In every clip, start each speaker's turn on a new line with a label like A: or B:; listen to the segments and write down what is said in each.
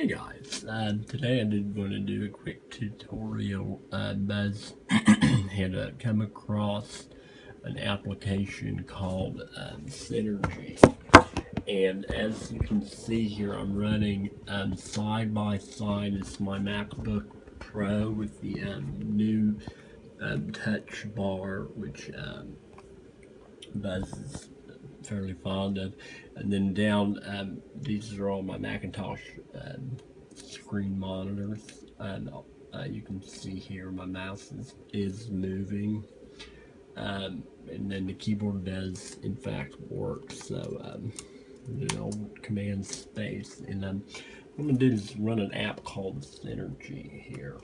A: Hey guys, um, today I did want to do a quick tutorial. Um, as had uh, come across an application called um, Synergy, and as you can see here, I'm running um, side by side. It's my MacBook Pro with the um, new Touch Bar, which Buzz is fairly fond of. And then down, um, these are all my Macintosh um, screen monitors. And uh, you can see here my mouse is, is moving. Um, and then the keyboard does in fact work. So, um, you know, command space. And um, what I'm going to do is run an app called Synergy here.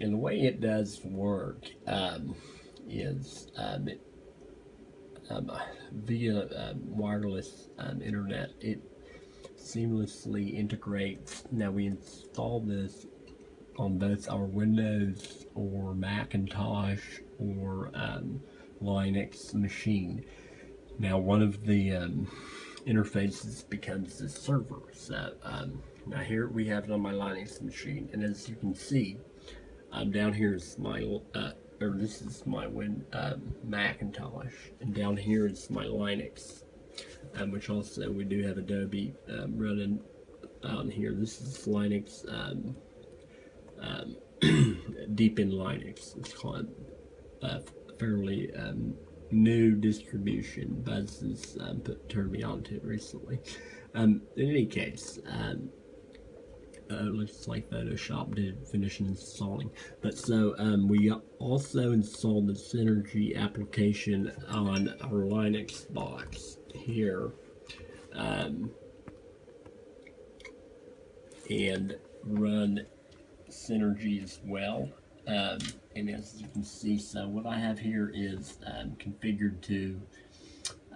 A: And the way it does work is um, it um, via um, wireless um, internet. It seamlessly integrates. Now we install this on both our Windows or Macintosh or um, Linux machine. Now one of the um, interfaces becomes the server. So um, now here we have it on my Linux machine, and as you can see, down here is my uh, or this is my Win um, Macintosh, and down here is my Linux, um, which also we do have Adobe um, running on here. This is Linux, um, um, Deepin Linux. It's called a fairly um, new distribution. Buzz has put, turned me on to it recently. in any case, uh, looks like Photoshop did finish installing. But so um, we also installed the Synergy application on our Linux box here. Um, and run Synergy as well. Um, and as you can see, so what I have here is um, configured to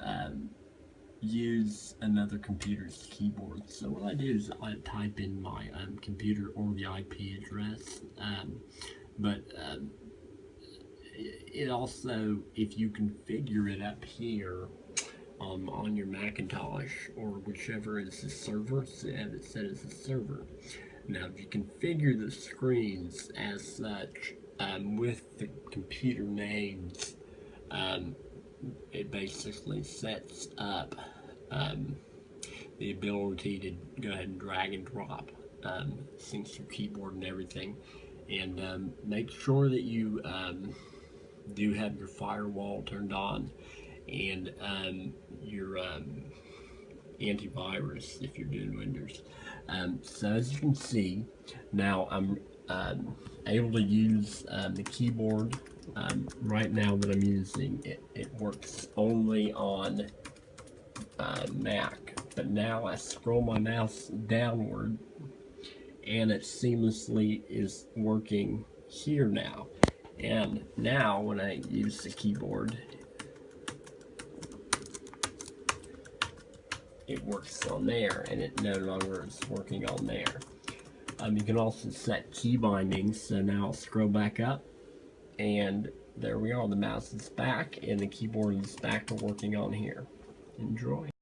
A: um, use another computer's keyboard. So what I do is I type in my um, computer or the IP address, um, but um, it also, if you configure it up here um, on your Macintosh or whichever is the server, so have it set as a server. Now if you configure the screens as such um, with the computer names, um, it basically sets up um, the ability to go ahead and drag and drop um, syncs your keyboard and everything. And um, make sure that you um, do have your firewall turned on and um, your um, antivirus if you're doing Windows. So as you can see now I'm able to use the keyboard um, right now that I'm using, it, it works only on uh, Mac. But now I scroll my mouse downward and it seamlessly is working here now. And now when I use the keyboard, it works on there and it no longer is working on there. Um, you can also set key bindings, so now I'll scroll back up and there we are, the mouse is back and the keyboard is back to working on here. Enjoy.